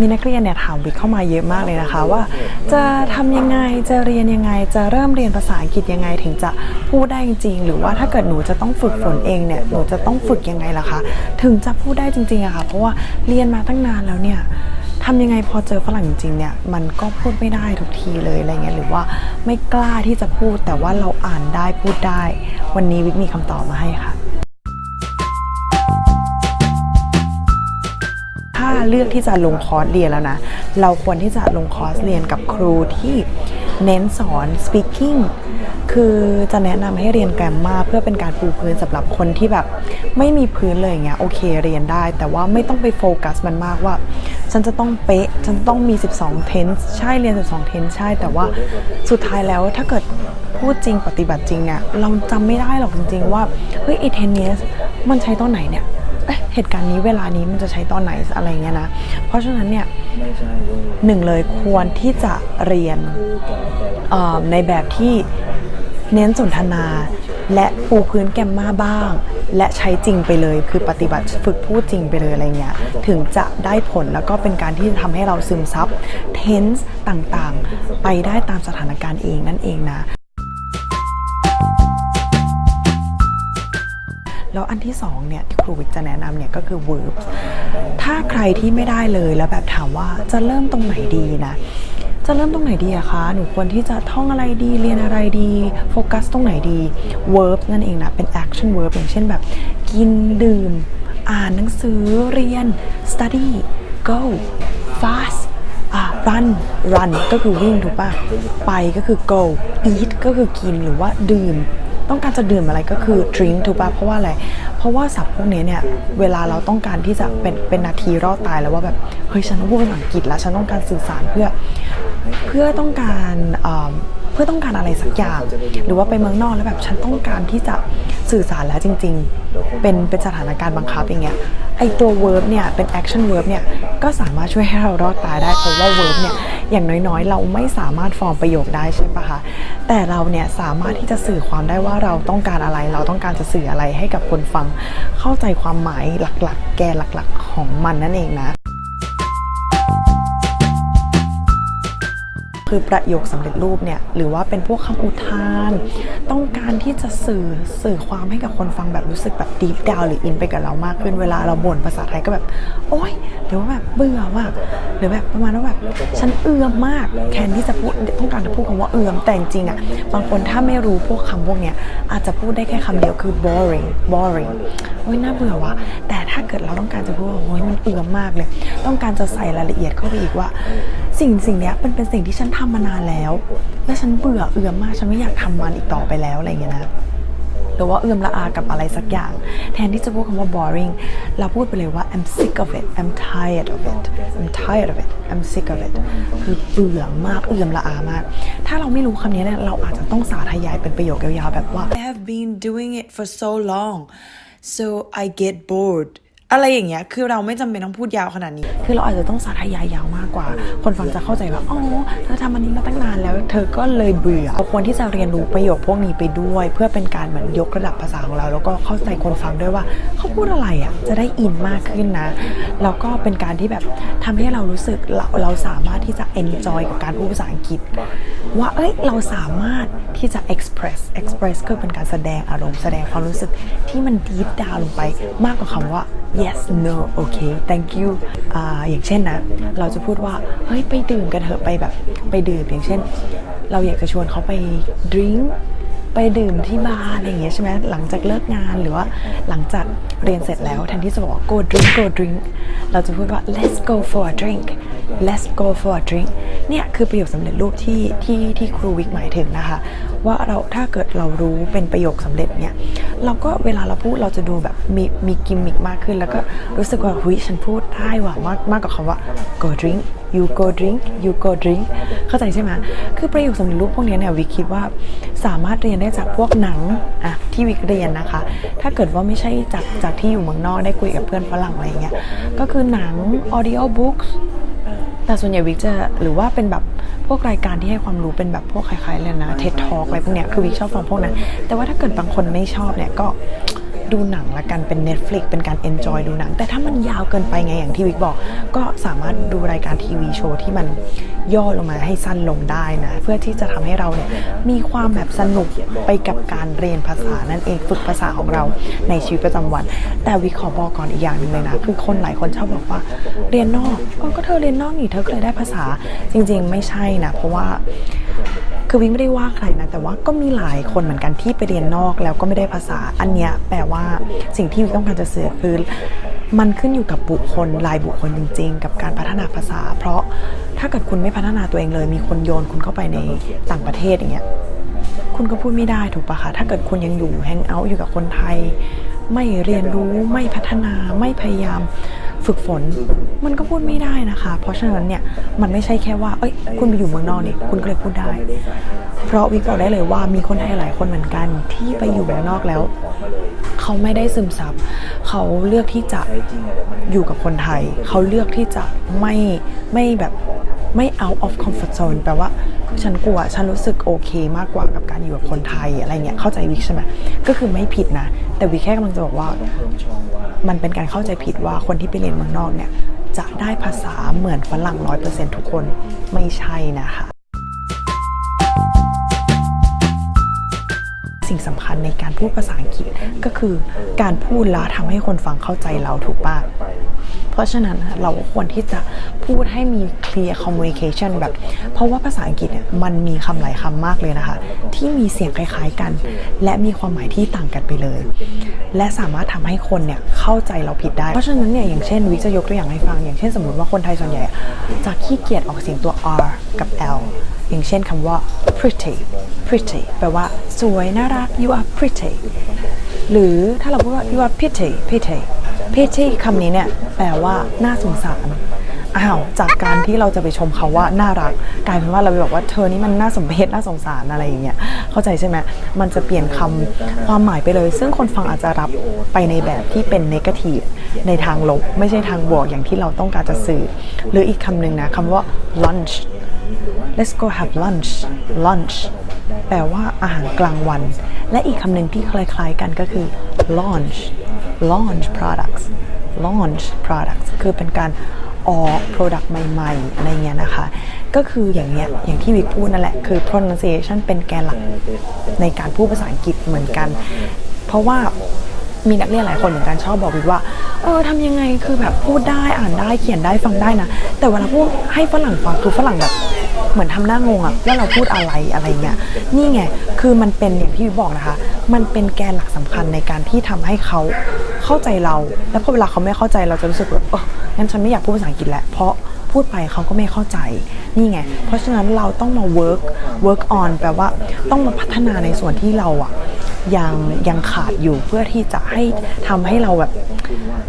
มีนักเรียนเนี่ยถามวิกเข้ามาเยอะมากเลยนะคะ ว่า จะทำยังไงจะเรียนยังไง จะเริ่มเรียนภาษาอังกฤษยังไงถึงจะพูดได้จริงๆหรือว่าถ้าเกิดหนูจะต้องฝึกฝนเองเนี่ยหนูจะต้องฝึกยังไงล่ะคะ ถึงจะพูดได้จริงๆอะค่ะเพราะว่าเรียนมาตั้งนานแล้วเนี่ยทำยังไงพอเจอฝรั่งจริงๆเนี่ยมันก็พูดไม่ได้ทุกทีเลยอะไรเงี้ยหรือว่าไม่กล้าที่จะพูดแต่ว่าเราอ่านได้พูดได้ วันนี้วิกมีคำตอบมาให้ค่ะ เลือกที่จะลงคอร์สเรียนแล้วนะ เราควรที่จะลงคอร์สเรียนกับครูที่เน้นสอน speaking คือจะแนะนำให้เรียนแกรมมาเพื่อเป็นการปูพื้นสำหรับคนที่แบบ ไม่มีพื้นเลยอย่างเงี้ยโอเคเรียนได้ แต่ว่าไม่ต้องไปโฟกัสมันมากว่า ฉันจะต้องเป๊ะ ฉันต้องมี 12 tense ใช่เรียน 12 tense ใช่แต่ว่าสุดท้ายแล้วถ้าเกิดพูดจริงปฏิบัติจริงเนี่ยเราจำไม่ได้หรอกจริง ๆ ว่าเฮ้ยไอ้ tense มันใช้ตอนไหนเนี่ย เอ๊ะเหตุการณ์นี้เวลานี้มันจะใช้ตอนไหนอะไรเงี้ยนะ เพราะฉะนั้นเนี่ยหนึ่งเลยควรที่จะเรียนในแบบที่เน้นสนทนาและปูพื้นแกมมาบ้าง และใช้จริงไปเลย คือปฏิบัติฝึกพูดจริงไปเลยอะไรเงี้ยถึงจะได้ผลแล้วก็เป็นการที่จะทำให้เราซึมซับ tense ต่างๆ ไปได้ตามสถานการณ์เองนั่นเองนะ แล้วอันที่สองเนี่ยที่ครูวิกจะแนะนำเนี่ยก็คือ verbs ถ้าใครที่ไม่ได้เลยแล้วแบบถามว่าจะเริ่มตรงไหนดีนะ จะเริ่มตรงไหนดีอะคะ หนูควรที่จะท่องอะไรดี เรียนอะไรดี โฟกัสตรงไหนดี verb นั่นเองนะ เป็น action verb อย่างเช่นแบบ กินดื่ม อ่านหนังสือเรียน study go fast อะ run run ก็คือวิ่งถูกปะไปก็คือ go eat ก็คือกินหรือว่าดื่ม ต้องการจะดื่มอะไรก็คือดริงถูกปะเพราะว่าอะไร เพราะว่าศัพท์พวกนี้เนี่ยเวลาเราต้องการที่จะเป็นเป็นนาทีรอดตายแล้วว่าแบบเฮ้ยฉันต้องพูดภาษาอังกฤษแล้วฉันต้องการสื่อสารเพื่อเพื่อต้องการเอิ่มเพื่อต้องการอะไรสักอย่าง หรือว่าไปเมืองนอกแล้วแบบฉันต้องการที่จะ สื่อสารแล้วจริง ๆ เป็นเป็นสถานการณ์บังคับอย่างเงี้ยไอตัว verb เนี่ยเป็น action verb เนี่ยก็สามารถช่วยให้เรารอดตายได้เพราะว่า verb เนี่ยอย่างน้อยๆ เราไม่สามารถฟอร์มประโยคได้ใช่ปะคะแต่เราเนี่ยสามารถที่จะสื่อความได้ว่าเราต้องการอะไร เราต้องการจะสื่ออะไรให้กับคนฟัง เข้าใจความหมายหลักๆ แกนหลักๆ ของมันนั่นเองนะ คือประโยคสำเร็จรูปเนี่ยหรือว่าเป็นพวกคำอุทาน ต้องการที่จะสื่อสื่อความให้กับคนฟังแบบรู้สึกแบบดีฟดาวหรืออินไปกับเรามากขึ้นเวลาเราบ่นภาษาไทยก็แบบ โอ๊ยหรือว่าแบบเบื่อว่ะหรือแบบประมาณว่าแบบฉันเอือมมากแทนที่จะพูดต้องการจะพูดคำว่าเอือมแต่จริงๆอะบางคนถ้าไม่รู้พวกคำพวกเนี้ยอาจจะพูดได้แค่คำเดียวคือ boring boring โอ้ยน่าเบื่อว่ะแต่ถ้าเกิดเราต้องการจะพูดว่าโอ้ยมันเอือมมากเลย ต้องการจะใส่รายละเอียดเข้าไปอีกว่า สิ่งสิ่งนี้มันเป็นสิ่งที่ฉันทำมานานแล้ว และฉันเบื่อเอือมมากฉันไม่อยากทำมันอีกต่อไปแล้วอะไรอย่างเงี้ยนะหรือว่าเอื่อมละอากับอะไรสักอย่าง แทนที่จะพูดคำว่า boring เราพูดไปเลยว่า I'm sick of it I'm tired of it I'm tired of it I'm sick of it คือเบื่อมากเอื่อมละอามาก ถ้าเราไม่รู้คำนี้เนี่ยเราอาจจะต้องสาธยายเป็นประโยคยาวๆแบบว่า I have been doing it for so long so I get bored อะไรอย่างเงี้ย คือเราไม่จำเป็นต้องพูดยาวขนาดนี้ คือเราอาจจะต้องสาธยายยาวมากกว่า คนฟังจะเข้าใจว่า อ๋อ เธอทำอันนี้มาตั้งนานแล้ว เธอก็เลยเบื่อเราควรที่จะเรียนรู้ประโยคพวกนี้ไปด้วย เพื่อเป็นการเหมือนยกระดับภาษาของเรา แล้วก็เข้าใจคนฟังด้วยว่า เขาพูดอะไรอะ จะได้อินมากขึ้นนะ แล้วก็เป็นการที่แบบทำให้เรารู้สึกเราเราสามารถที่จะ enjoy กับการพูดภาษาอังกฤษ ว่าเอ้ยเราสามารถที่จะ express express ก็เป็นการแสดงอารมณ์แสดงความรู้สึกที่มัน deep down ลงไปมากกว่าคำว่า yes no okay thank you อ่าอย่างเช่นนะ เราจะพูดว่า เฮ้ย ไปดื่มกันเถอะไปแบบไปดื่มอย่างเช่น เราอยากจะชวนเขาไปดื่มไปดื่มที่บาร์อะไรอย่างเงี้ยใช่ไหมหลังจากเลิกงานหรือว่าหลังจากเรียนเสร็จแล้วแทนที่จะบอกว่า go drink go drink เราจะพูดว่า let's go for a drink let's go for a drink เนี่ยคือประโยคสำเร็จรูปที่ที่ที่ครูวิกหมายถึงนะคะ ว่าเราถ้าเกิดเรารู้เป็นประโยคสำเร็จเนี่ยเราก็เวลาเราพูดเราจะดูแบบมีมีกิมมิกมากขึ้น แล้วก็รู้สึกว่าหุยฉันพูดได้ว่ะมากมากกว่าคำว่า go drink you go drink you go drink เข้าใจใช่ไหมคือประโยคสำเร็จรูปพวกนี้เนี่ยวิกคิดว่าสามารถเรียนได้จากพวกหนังอะที่วิกเรียนนะคะ ถ้าเกิดว่าไม่ใช่จากจากที่อยู่เมืองนอกได้คุยกับเพื่อนฝรั่งอะไรเงี้ยก็คือหนัง audio books แต่ส่วนใหญ่วิกจะหรือว่าเป็นแบบพวกรายการที่ให้ความรู้เป็นแบบพวกคล้ายๆเลยนะเท็ดทอกอะไรพวกเนี้ยคือวิกชอบฟังพวกนั้นแต่ว่าถ้าเกิดบางคนไม่ชอบเนี่ยก็ ดูหนังละกันเป็น Netflix เป็นการ enjoy ดูหนัง แต่ถ้ามันยาวเกินไปไงอย่างที่วิกบอก ก็สามารถดูรายการทีวีโชว์ที่มันย่อลงมาให้สั้นลงได้นะ เพื่อที่จะทำให้เราเนี่ยมีความแบบสนุกไปกับการเรียนภาษานั่นเองฝึกภาษาของเราในชีวิตประจำวัน แต่วิกขอบอกก่อนอีกอย่างหนึ่งเลยนะ คือคนหลายคนชอบบอกว่าเรียนนอกก็เธอเรียนนอกนี่เธอเลยได้ภาษาจริง ๆ ไม่ใช่นะ เพราะว่า คือวิงไม่ได้ว่าใครนะ แต่ว่าก็มีหลายคนเหมือนกันที่ไปเรียนนอกแล้วก็ไม่ได้ภาษา อันเนี้ยแปลว่าสิ่งที่วิงต้องการจะสื่อคือ มันขึ้นอยู่กับบุคคลรายบุคคลจริง ๆ กับการพัฒนาภาษา เพราะถ้าเกิดคุณไม่พัฒนาตัวเองเลย มีคนโยนคุณเข้าไปในต่างประเทศอย่างเงี้ยคุณก็พูดไม่ได้ถูกปะคะถ้าเกิดคุณยังอยู่แฮงเอาท์อยู่กับคนไทย ไม่เรียนรู้ไม่พัฒนาไม่พยายาม ฝึกฝน มันก็พูดไม่ได้นะคะ เพราะฉะนั้นเนี่ยมันไม่ใช่แค่ว่าเอ้ยคุณไปอยู่เมืองนอกนี่คุณก็เลยพูดได้ เพราะวิกบอกได้เลยว่ามีคนไทยหลายคนเหมือนกันที่ไปอยู่เมืองนอกแล้ว เขาไม่ได้ซึมซับเขาเลือกที่จะอยู่กับคนไทย เขาเลือกที่จะไม่ไม่แบบ ไม่ out of comfort zone แปลว่าฉันกลัวฉันรู้สึกโอเคมากกว่ากับการอยู่กับคนไทยอะไรเงี้ยเข้าใจวิกใช่ไหมก็คือไม่ผิดนะ แต่วิกแค่กำลังจะบอกว่า มันเป็นการเข้าใจผิดว่าคนที่ไปเรียนเมืองนอกเนี่ยจะได้ภาษาเหมือนฝรั่งร้อยเปอร์เซ็นทุกคนไม่ใช่นะคะสิ่งสำคัญในการพูดภาษาอังกฤษก็คือการพูดแล้วทำให้คนฟังเข้าใจเราถูกปะ เพราะฉะนั้นเราควรที่จะพูดให้มี clear communication แบบ เพราะว่าภาษาอังกฤษเนี่ยมันมีคำหลายคำมากเลยนะคะ ที่มีเสียงคล้ายๆกัน และมีความหมายที่ต่างกันไปเลย และสามารถทำให้คนเนี่ยเข้าใจเราผิดได้ เพราะฉะนั้นเนี่ยอย่างเช่นวิจะยกตัวอย่างให้ฟัง อย่างเช่นสมมติว่าคนไทยส่วนใหญ่จะขี้เกียจออกเสียงตัว r กับ l อย่างเช่นคำว่า pretty pretty แปลว่า สวย น่ารัก you are pretty หรือถ้าเราพูดว่า you are pretty pretty pretty คำนี้เนี่ยแปลว่าน่าสงสารอ้าวจากการที่เราจะไปชมเขาว่าน่ารักกลายเป็นว่าเราไปบอกว่าเธอนี่มันน่าสมเพชน่าสงสารอะไรอย่างเงี้ยเข้าใจใช่ไหมมันจะเปลี่ยนคำความหมายไปเลย ซึ่งคนฟังอาจจะรับไปในแบบที่เป็นนกาทีฟในทางลบ ไม่ใช่ทางบวกอย่างที่เราต้องการจะสื่อ หรืออีกคำหนึ่งนะคำว่า lunch let's go have lunch lunch แปลว่าอาหารกลางวัน และอีกคำหนึ่งที่คล้ายๆกันก็คือ launch launch products launch products คือเป็นการออก product ใหม่ๆอะไรเงี้ยนะคะ ก็คืออย่างเงี้ยอย่างที่วิกพูดนั่นแหละ คือ pronunciation เป็นแกนหลักในการพูดภาษาอังกฤษเหมือนกัน เพราะว่ามีนักเรียนหลายคนเหมือนกันชอบบอกวิกว่า เออทำยังไงคือแบบพูดได้อ่านได้เขียนได้ฟังได้นะ แต่เวลาพูดให้ฝรั่งฟังคือฝรั่งแบบ เหมือนทำหน้างงอะว่าเราพูดอะไรอะไรเงี้ยนี่ไงคือมันเป็นอย่างที่วิกบอกนะคะ มันเป็นแกนหลักสำคัญในการที่ทำให้เขาเข้าใจเรา แล้วพอเวลาเขาไม่เข้าใจเราจะรู้สึกแบบเอองั้นฉันไม่อยากพูดภาษาอังกฤษแล้วเพราะพูดไปเขาก็ไม่เข้าใจนี่ไง เพราะฉะนั้นเราต้องมา work work on แปลว่าต้องมาพัฒนาในส่วนที่เราอะยังยังขาดอยู่เพื่อที่จะให้ทำให้เราแบบ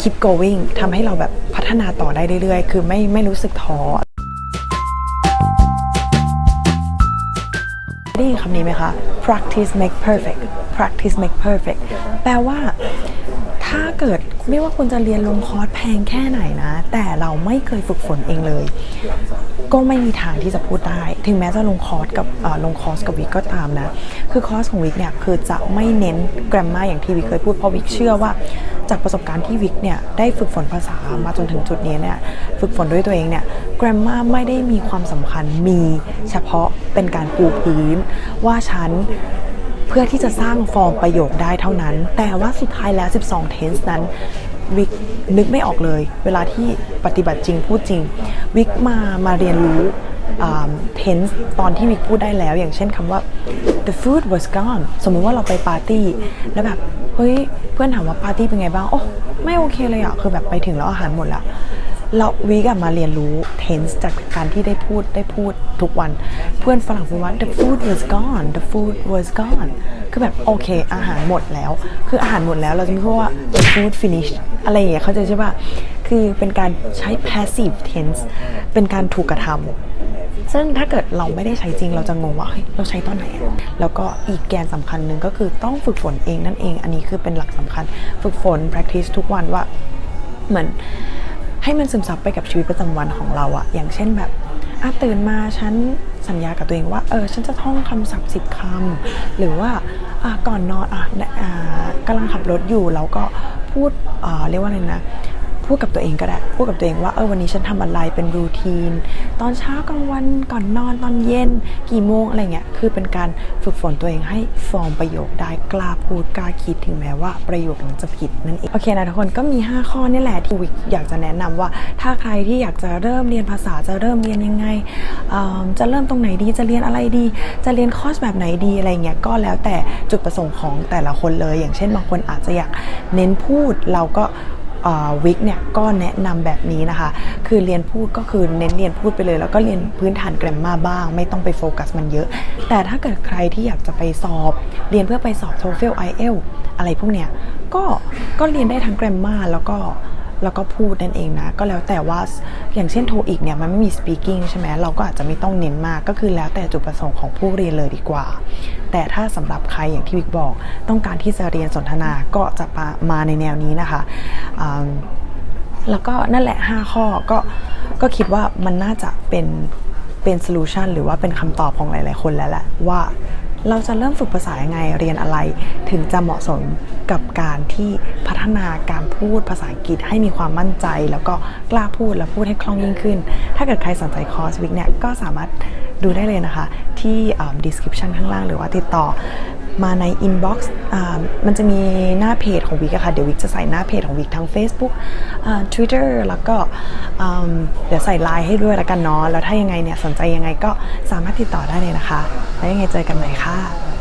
keep going ทำให้เราแบบพัฒนาต่อได้เรื่อยๆ คือไม่ไม่รู้สึกท้อ ยินคำนี้ไหมคะ practice make perfect practice make perfect แปลว่า ถ้าเกิดไม่ว่าคุณจะเรียนลงคอร์สแพงแค่ไหนนะ แต่เราไม่เคยฝึกฝนเองเลย ก็ไม่มีทางที่จะพูดได้ ถึงแม้จะลงคอร์สกับลงคอร์สกับวิกก็ตามนะ คือคอร์สของวิกเนี่ยคือจะไม่เน้น grammar อย่างที่วิกเคยพูดเพราะวิกเชื่อว่า จากประสบการณ์ที่วิกเนี่ยได้ฝึกฝนภาษามาจนถึงจุดนี้เนี่ยฝึกฝนด้วยตัวเองเนี่ย grammar ไม่ได้มีความสำคัญมีเฉพาะเป็นการปูพื้น ว่าฉันเพื่อที่จะสร้างฟอร์มประโยคได้เท่านั้น แต่ว่าสุดท้ายแล้ว 12 tense นั้นวิกนึกไม่ออกเลย เวลาที่ปฏิบัติจริงพูดจริง วิกมามาเรียนรู้อ่า tense ตอนที่วิกพูดได้แล้ว อย่างเช่นคำว่า the food was gone สมมุติว่าเราไปปาร์ตี้ แล้วแบบ เฮ้ย เพื่อนถามว่าปาร์ตี้เป็นไงบ้าง โอ้ ไม่โอเคเลยอะคือแบบไปถึงแล้วอาหารหมดล้ว เราวิกอะมาเรียนรู้ tense จากการที่ได้พูดได้พูดทุกวัน เพื่อนฝรั่งพูดว่า the food was gone the food was gone คือแบบโอเค อาหารหมดแล้ว คืออาหารหมดแล้วเราจะไม่พูดว่า the food finished อะไรอย่างเงี้ยเข้าใจใช่ป่ะ คือเป็นการใช้ passive tense เป็นการถูกกระทำซึ่งถ้าเกิดเราไม่ได้ใช้จริงเราจะงงว่าเฮ้ยเราใช้ตอนไหน แล้วก็อีกแกนสำคัญหนึ่งก็คือต้องฝึกฝนเองนั่นเอง อันนี้คือเป็นหลักสำคัญ ฝึกฝน practice ทุกวันว่าเหมือน ให้มันซึมซับไปกับชีวิตประจำวันของเราอะอย่างเช่นแบบอะตื่นมาฉันสัญญากับตัวเองว่าเออฉันจะท่องคำศัพท์สิบคำหรือว่าอะก่อนนอนอะอ่ากำลังขับรถอยู่แล้วก็พูดเรียกว่าอะไรนะ พูดกับตัวเองก็ได้ พูดกับตัวเองว่าเออวันนี้ฉันทำอะไรเป็นรูทีน ตอนเช้ากลางวันก่อนนอนตอนเย็น กี่โมงอะไรเงี้ยคือเป็นการฝึกฝนตัวเองให้ฟอร์มประโยคได้กล้าพูดกล้าคิดถึงแม้ว่าประโยคนั้นจะผิดนั่นเองโอเคนะทุกคนก็มี 5 ข้อนี่แหละที่วิกอยากจะแนะนำว่า ถ้าใครที่อยากจะเริ่มเรียนภาษาจะเริ่มเรียนยังไงจะเริ่มตรงไหนดีจะเรียนอะไรดี จะเรียนคอร์สแบบไหนดีอะไรเงี้ยก็แล้วแต่จุดประสงค์ของแต่ละคนเลย อย่างเช่นบางคนอาจจะอยากเน้นพูดเราก็ วิกเนี่ยก็แนะนำแบบนี้นะคะ คือเรียนพูดก็คือเน้นเรียนพูดไปเลย แล้วก็เรียนพื้นฐานแกรมมาบ้าง ไม่ต้องไปโฟกัสมันเยอะ แต่ถ้าเกิดใครที่อยากจะไปสอบ เรียนเพื่อไปสอบ TOEFL IELTS อะไรพวกเนี้ยก็ก็เรียนได้ทั้งแกรมมาแล้วก็ แล้วก็พูดนั่นเองนะ ก็แล้วแต่ว่าอย่างเช่นโทอีกเนี่ยมันไม่มี speaking ใช่ไหมเราก็อาจจะไม่ต้องเน้นมากก็คือแล้วแต่จุดประสงค์ของผู้เรียนเลยดีกว่า แต่ถ้าสำหรับใครอย่างที่วิกบอก ต้องการที่จะเรียนสนทนาก็จะมามาในแนวนี้นะคะแล้วก็นั่นแหละ 5 ข้อก็ก็คิดว่ามันน่าจะเป็นเป็นโซลูชันหรือว่าเป็นคำตอบของหลาย ๆ คนแล้วแหละว่า เราจะเริ่มฝึกภาษายังไงเรียนอะไร ถึงจะเหมาะสมกับการที่พัฒนาการพูดภาษาอังกฤษให้มีความมั่นใจ แล้วก็กล้าพูดและพูดให้คล่องยิ่งขึ้น ถ้าเกิดใครสนใจคอร์สวิกเนี่ยก็สามารถดูได้เลยนะคะ ที่ description ข้างล่างหรือว่าติดต่อ มาในอินบ็อ่ามันจะมีหน้าเพจของวิกะค่ะเดี๋ยววิกจะใส่หน้าเพจของวิกทั้ง Facebook อ่า Twitter แล้วก็เดี๋ยวใส่ไลน์ให้ด้วยละกันเนาะแล้วถ้ายังไงเนี่ยสนใจยังไงก็สามารถติดต่อได้เลยนะคะ แล้วยังไงเจอกันใหม่ค่ะ